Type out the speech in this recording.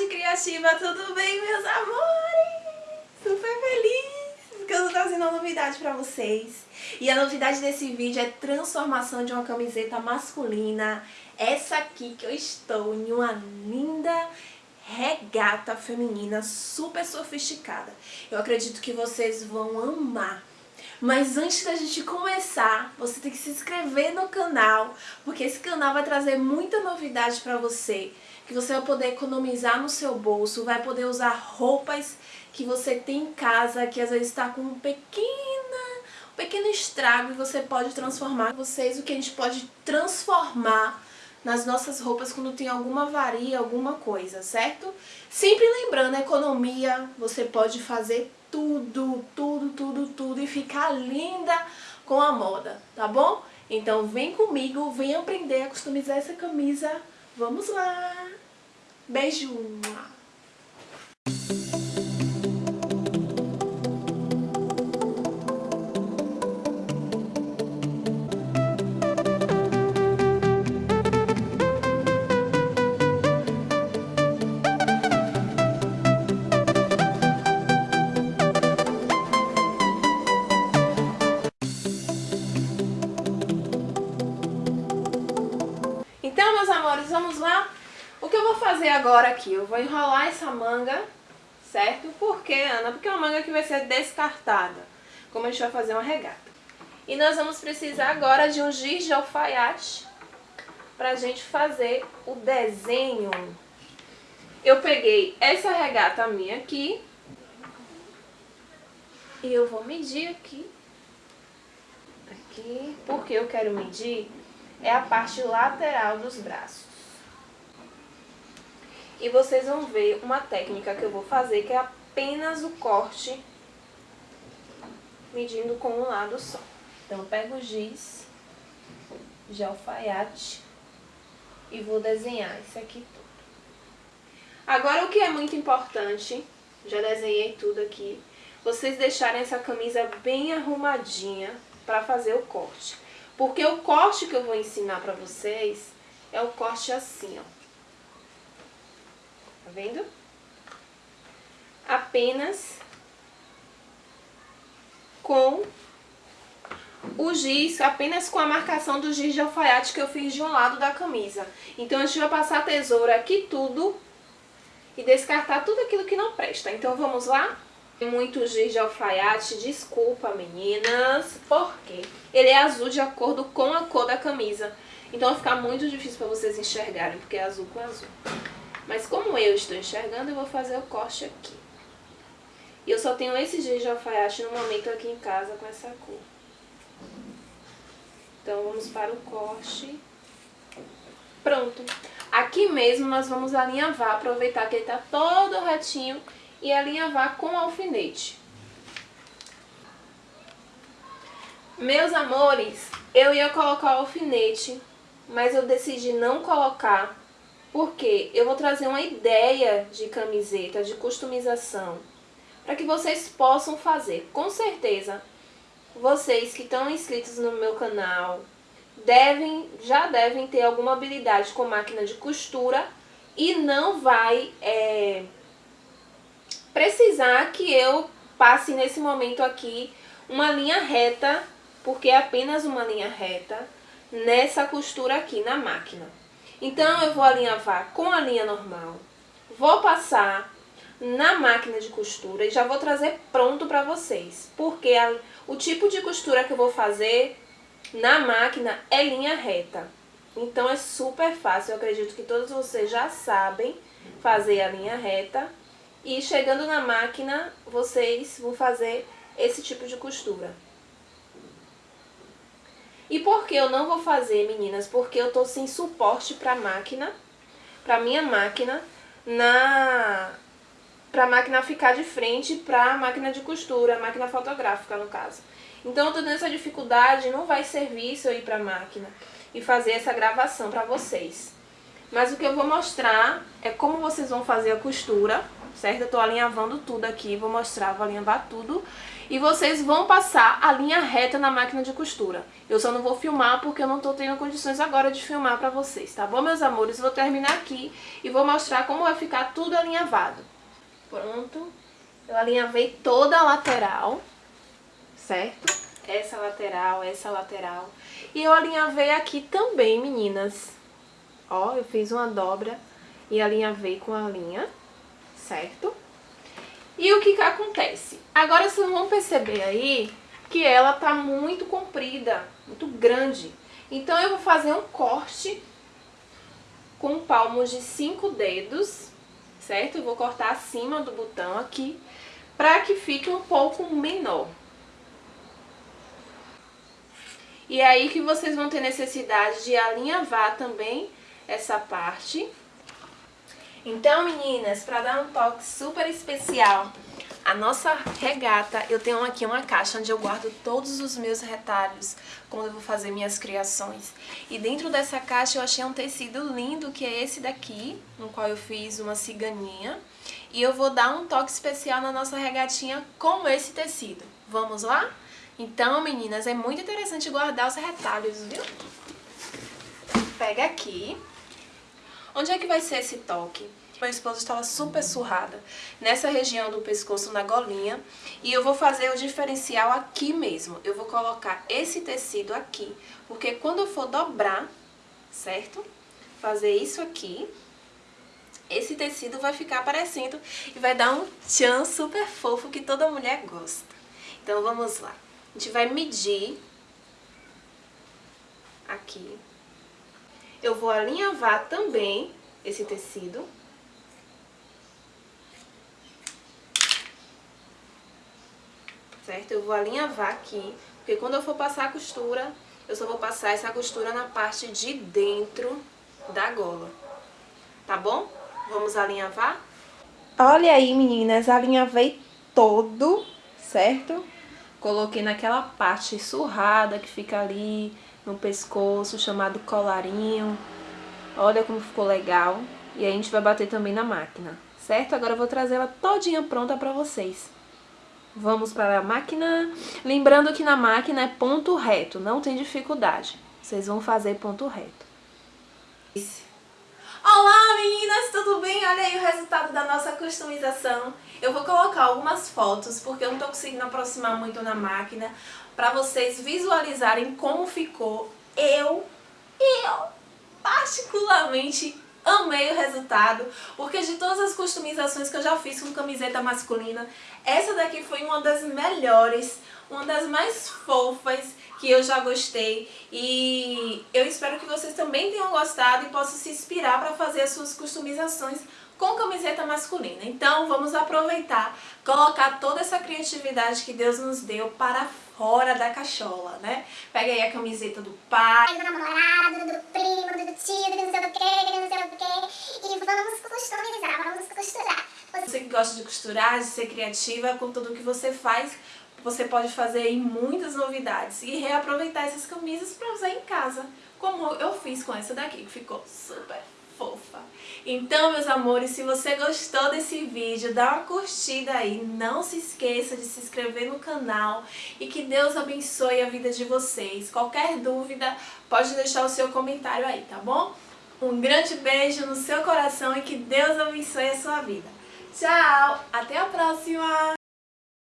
Tati Criativa, tudo bem, meus amores? Super feliz porque eu tô trazendo uma novidade pra vocês. E a novidade desse vídeo é transformação de uma camiseta masculina. Essa aqui que eu estou em uma linda regata feminina super sofisticada. Eu acredito que vocês vão amar. Mas antes da gente começar, você tem que se inscrever no canal, porque esse canal vai trazer muita novidade pra você que você vai poder economizar no seu bolso, vai poder usar roupas que você tem em casa, que às vezes está com um pequena, um pequeno estrago e você pode transformar. Vocês, o que a gente pode transformar nas nossas roupas quando tem alguma varia, alguma coisa, certo? Sempre lembrando, economia, você pode fazer tudo, tudo, tudo, tudo e ficar linda com a moda, tá bom? Então vem comigo, vem aprender a customizar essa camisa. Vamos lá! Beijo! Que eu vou fazer agora aqui? Eu vou enrolar essa manga, certo? Por quê, Ana? Porque é uma manga que vai ser descartada, como a gente vai fazer uma regata. E nós vamos precisar agora de um giz de alfaiate pra gente fazer o desenho. Eu peguei essa regata minha aqui e eu vou medir aqui. Aqui, porque eu quero medir é a parte lateral dos braços. E vocês vão ver uma técnica que eu vou fazer, que é apenas o corte medindo com um lado só. Então, eu pego o giz de alfaiate e vou desenhar isso aqui tudo. Agora, o que é muito importante, já desenhei tudo aqui, vocês deixarem essa camisa bem arrumadinha para fazer o corte. Porque o corte que eu vou ensinar pra vocês é o corte assim, ó. Tá vendo? Apenas com o giz, apenas com a marcação do giz de alfaiate que eu fiz de um lado da camisa. Então, a gente vai passar a tesoura aqui tudo e descartar tudo aquilo que não presta. Então, vamos lá? muito giz de alfaiate, desculpa meninas, porque ele é azul de acordo com a cor da camisa. Então vai ficar muito difícil para vocês enxergarem, porque é azul com azul. Mas como eu estou enxergando, eu vou fazer o corte aqui. E eu só tenho esse giz de alfaiate no momento aqui em casa com essa cor. Então vamos para o corte. Pronto. Aqui mesmo nós vamos alinhavar, aproveitar que ele está todo retinho e alinhavar com alfinete. Meus amores, eu ia colocar o alfinete, mas eu decidi não colocar, porque eu vou trazer uma ideia de camiseta, de customização, para que vocês possam fazer. Com certeza, vocês que estão inscritos no meu canal, devem, já devem ter alguma habilidade com máquina de costura e não vai... É, precisar que eu passe nesse momento aqui uma linha reta, porque é apenas uma linha reta, nessa costura aqui na máquina. Então, eu vou alinhavar com a linha normal, vou passar na máquina de costura e já vou trazer pronto para vocês, porque a, o tipo de costura que eu vou fazer na máquina é linha reta. Então, é super fácil, eu acredito que todos vocês já sabem fazer a linha reta e chegando na máquina, vocês vão fazer esse tipo de costura. E por que eu não vou fazer, meninas? Porque eu tô sem suporte pra máquina, pra minha máquina, na... pra máquina ficar de frente pra máquina de costura, máquina fotográfica no caso. Então eu tô tendo essa dificuldade, não vai servir se eu ir pra máquina e fazer essa gravação pra vocês. Mas o que eu vou mostrar é como vocês vão fazer a costura certo? Eu tô alinhavando tudo aqui, vou mostrar, vou alinhavar tudo. E vocês vão passar a linha reta na máquina de costura. Eu só não vou filmar porque eu não tô tendo condições agora de filmar pra vocês, tá bom, meus amores? Vou terminar aqui e vou mostrar como vai ficar tudo alinhavado. Pronto. Eu alinhavei toda a lateral, certo? Essa lateral, essa lateral. E eu alinhavei aqui também, meninas. Ó, eu fiz uma dobra e alinhavei com a linha, certo? E o que que acontece? Agora vocês vão perceber aí que ela tá muito comprida, muito grande. Então eu vou fazer um corte com palmos de cinco dedos, certo? Eu vou cortar acima do botão aqui, para que fique um pouco menor. E é aí que vocês vão ter necessidade de alinhavar também essa parte. Então, meninas, para dar um toque super especial a nossa regata, eu tenho aqui uma caixa onde eu guardo todos os meus retalhos quando eu vou fazer minhas criações. E dentro dessa caixa eu achei um tecido lindo, que é esse daqui, no qual eu fiz uma ciganinha. E eu vou dar um toque especial na nossa regatinha com esse tecido. Vamos lá? Então, meninas, é muito interessante guardar os retalhos, viu? Pega aqui. Onde é que vai ser esse toque? Meu esposo estava super surrada nessa região do pescoço, na golinha. E eu vou fazer o diferencial aqui mesmo. Eu vou colocar esse tecido aqui, porque quando eu for dobrar, certo? Fazer isso aqui, esse tecido vai ficar aparecendo e vai dar um tchan super fofo que toda mulher gosta. Então vamos lá. A gente vai medir aqui. Eu vou alinhavar também esse tecido. Certo? Eu vou alinhavar aqui, porque quando eu for passar a costura, eu só vou passar essa costura na parte de dentro da gola. Tá bom? Vamos alinhavar? Olha aí, meninas, alinhavei todo, certo? Coloquei naquela parte surrada que fica ali no pescoço, chamado colarinho. Olha como ficou legal. E aí a gente vai bater também na máquina, certo? Agora eu vou trazer ela todinha pronta pra vocês. Vamos para a máquina. Lembrando que na máquina é ponto reto, não tem dificuldade. Vocês vão fazer ponto reto. Bem? Olha aí o resultado da nossa customização. Eu vou colocar algumas fotos, porque eu não tô conseguindo aproximar muito na máquina, para vocês visualizarem como ficou. Eu, eu, particularmente amei o resultado, porque de todas as customizações que eu já fiz com camiseta masculina, essa daqui foi uma das melhores, uma das mais fofas que eu já gostei e eu espero que vocês também tenham gostado e possam se inspirar para fazer as suas customizações com camiseta masculina. Então vamos aproveitar, colocar toda essa criatividade que Deus nos deu para fora da cachola, né? Pega aí a camiseta do pai, do namorado, do primo, do tio, do não sei o que, do não sei o que, e vamos customizar, vamos costurar. Você que gosta de costurar, de ser criativa com tudo que você faz, você pode fazer aí muitas novidades e reaproveitar essas camisas para usar em casa, como eu fiz com essa daqui, que ficou super fofa. Então, meus amores, se você gostou desse vídeo, dá uma curtida aí, não se esqueça de se inscrever no canal e que Deus abençoe a vida de vocês. Qualquer dúvida, pode deixar o seu comentário aí, tá bom? Um grande beijo no seu coração e que Deus abençoe a sua vida. Tchau, até a próxima!